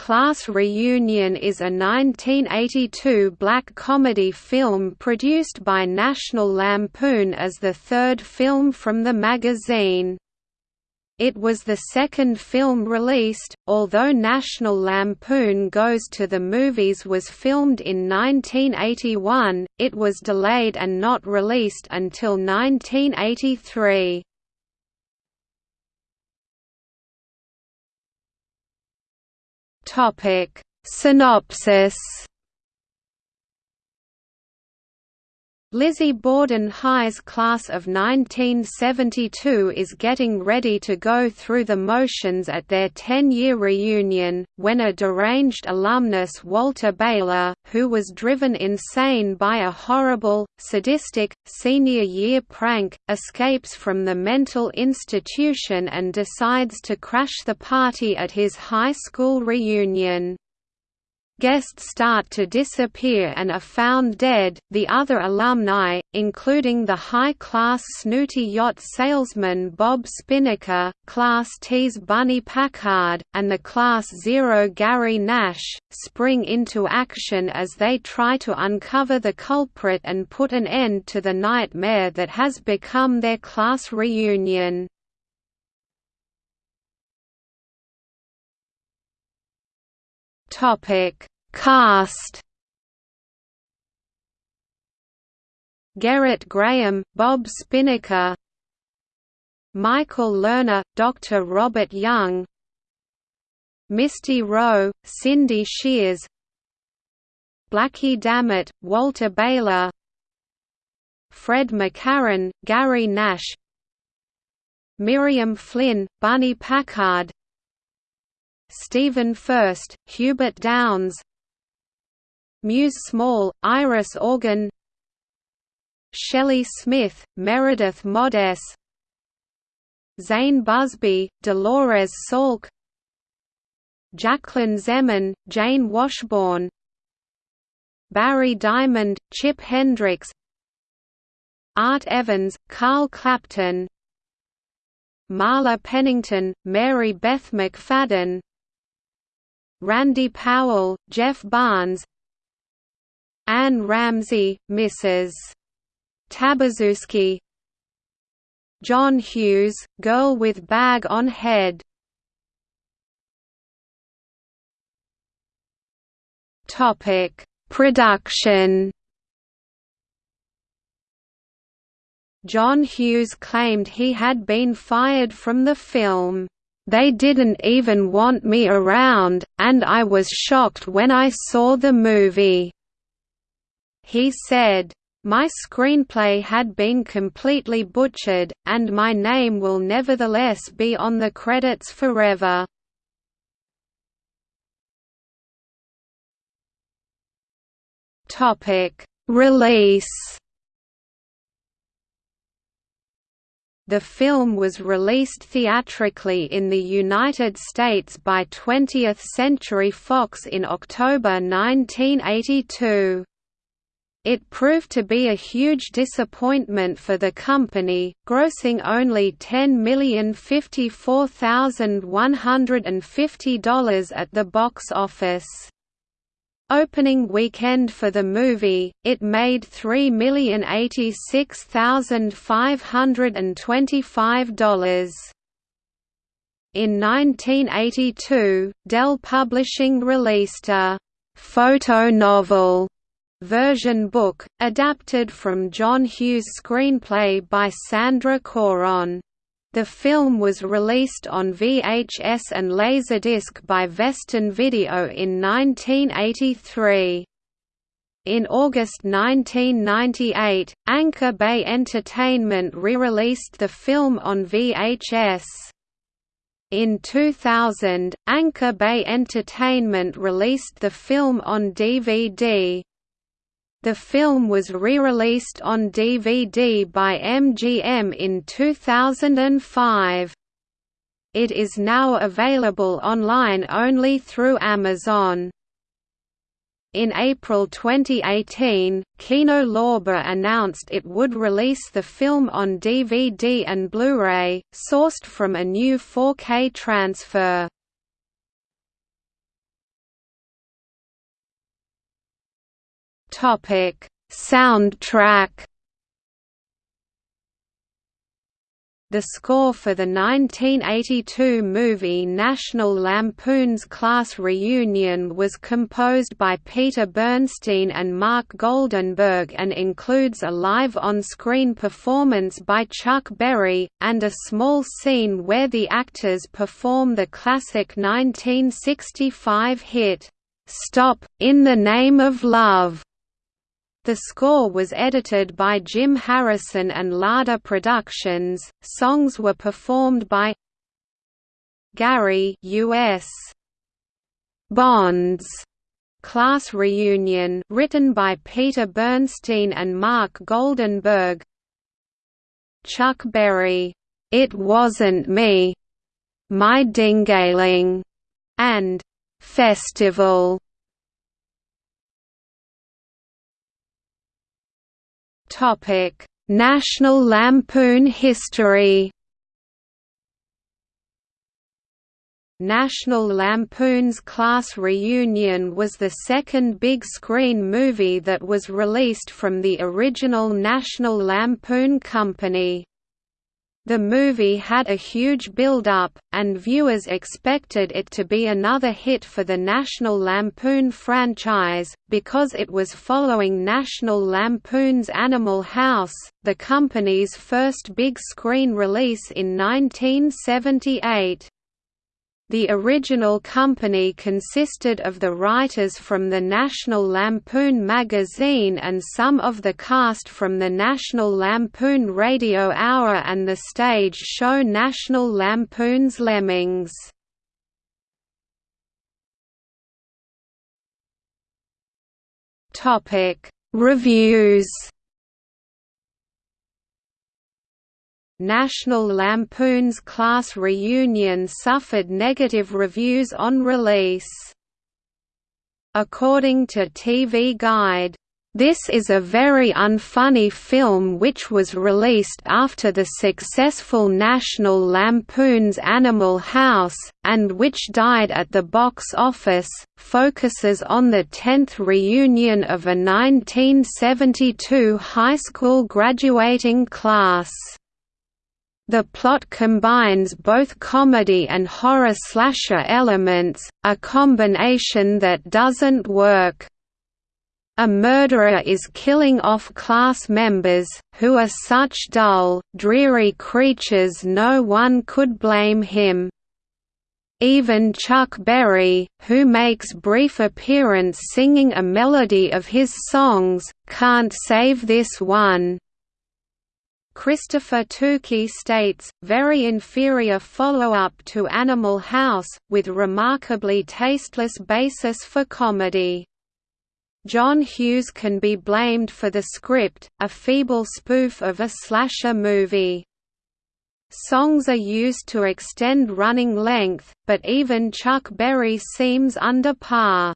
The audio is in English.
Class Reunion is a 1982 black comedy film produced by National Lampoon as the third film from the magazine. It was the second film released, although National Lampoon Goes to the Movies was filmed in 1981, it was delayed and not released until 1983. Topic. Synopsis Lizzie Borden High's class of 1972 is getting ready to go through the motions at their 10-year reunion, when a deranged alumnus Walter Baylor, who was driven insane by a horrible, sadistic, senior year prank, escapes from the mental institution and decides to crash the party at his high school reunion. Guests start to disappear and are found dead. The other alumni, including the high-class snooty yacht salesman Bob Spinnaker, Class T's Bunny Packard, and the Class Zero Gary Nash, spring into action as they try to uncover the culprit and put an end to the nightmare that has become their class reunion. Topic Cast. Gerrit Graham, Bob Spinnaker. Michael Lerner, Dr. Robert Young. Misty Rowe, Cindy Shears. Blackie Dammett, Walter Baylor. Fred McCarren, Gary Nash. Miriam Flynn, Bunny Packard. Stephen Furst, Hubert Downs Muse Small, Iris Augen Shelley Smith, Meredith Modess Zane Buzby, Dolores Salk Jacklyn Zeman, Jane Washburn Barry Diamond, Chip Hendricks Art Evans, Carl Clapton Marla Pennington, Mary Beth McFadden Randy Powell, Jeff Barnes Anne Ramsey, Mrs. Tabazuski John Hughes, Girl with Bag on Head Production. John Hughes claimed he had been fired from the film. They didn't even want me around, and I was shocked when I saw the movie. He said, my screenplay had been completely butchered, and my name will nevertheless be on the credits forever. Release The film was released theatrically in the United States by 20th Century Fox in October 1982. It proved to be a huge disappointment for the company, grossing only $10,054,150 at the box office. Opening weekend for the movie, it made $3,086,525. In 1982, Dell Publishing released a «photo novel» version book, adapted from John Hughes' screenplay by Sandra Choron. The film was released on VHS and Laserdisc by Vestron Video in 1983. In August 1998, Anchor Bay Entertainment re-released the film on VHS. In 2000, Anchor Bay Entertainment released the film on DVD. The film was re-released on DVD by MGM in 2005. It is now available online only through Amazon. In April 2018, Kino Lorber announced it would release the film on DVD and Blu-ray, sourced from a new 4K transfer. Soundtrack. The score for the 1982 movie National Lampoon's Class Reunion was composed by Peter Bernstein and Mark Goldenberg and includes a live on-screen performance by Chuck Berry, and a small scene where the actors perform the classic 1965 hit, "'Stop, in the Name of Love' The score was edited by Jim Harrison and Lada Productions. Songs were performed by Gary US Bonds. Class Reunion written by Peter Bernstein and Mark Goldenberg. Chuck Berry It Wasn't Me My Dingaling and Festival Topic: National Lampoon history. National Lampoon's Class Reunion was the second big-screen movie that was released from the original National Lampoon Company. The movie had a huge build-up, and viewers expected it to be another hit for the National Lampoon franchise, because it was following National Lampoon's Animal House, the company's first big-screen release in 1978. The original company consisted of the writers from the National Lampoon magazine and some of the cast from the National Lampoon Radio Hour and the stage show National Lampoon's Lemmings. Reviews National Lampoon's Class Reunion suffered negative reviews on release. According to TV Guide, this is a very unfunny film which was released after the successful National Lampoon's Animal House, and which died at the box office, focuses on the 10th reunion of a 1972 high school graduating class. The plot combines both comedy and horror slasher elements, a combination that doesn't work. A murderer is killing off class members, who are such dull, dreary creatures no one could blame him. Even Chuck Berry, who makes brief appearance singing a melody of his songs, can't save this one. Christopher Tookey states, very inferior follow-up to Animal House, with remarkably tasteless basis for comedy. John Hughes can be blamed for the script, a feeble spoof of a slasher movie. Songs are used to extend running length, but even Chuck Berry seems under par.